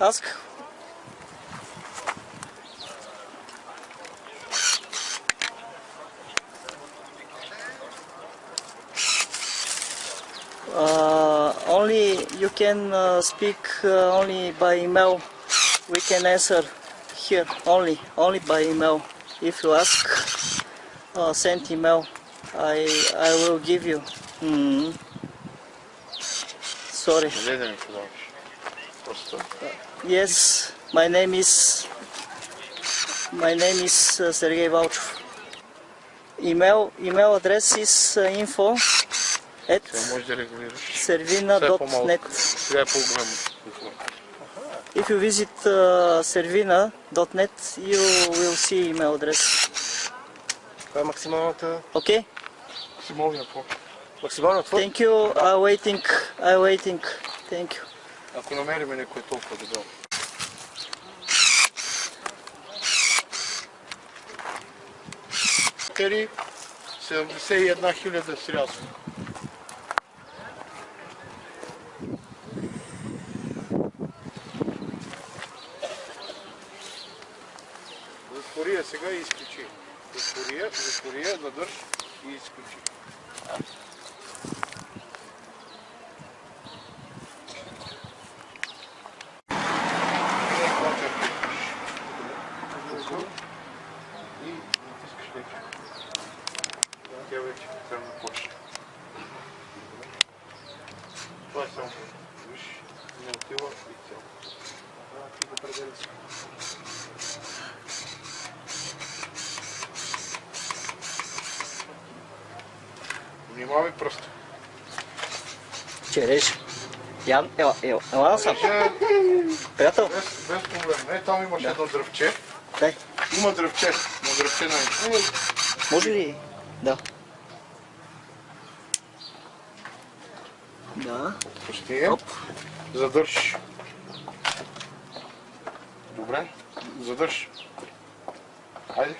Ask. Uh, only you can uh, speak uh, only by email. We can answer here only, only by email. If you ask, uh, send email. I I will give you. Hmm. Sorry. Yes, my name is my name is uh, Sergei Valchov. Email email address is uh, info at Това може да регулираш. servina.net. Сега е по-голямо. If you visit uh, servina.net, you will see email address. Това е максималната... Okay? Максималния по. Максимална твърд. Thank you. I'm waiting. I'm waiting. Thank you. Ако намерим някой толкова дебел. Тери 71 хиляда срязва. Затвори я сега и изключи. Затвори я, затвори я, надърж и изключи. Вече да почне. Това е само. Виж, не отива и цяло. А, ти да пределя си. Внимавай просто. Череш. Ян, ела, ела, ела насам. Ще Приятел, без, без проблем. Не, там имаш едно дръвче. дай. Има дръвче. Но дръвче на Може ли? Да. Да. Пусти я. Задърж. Добре. Задърж. Хайде.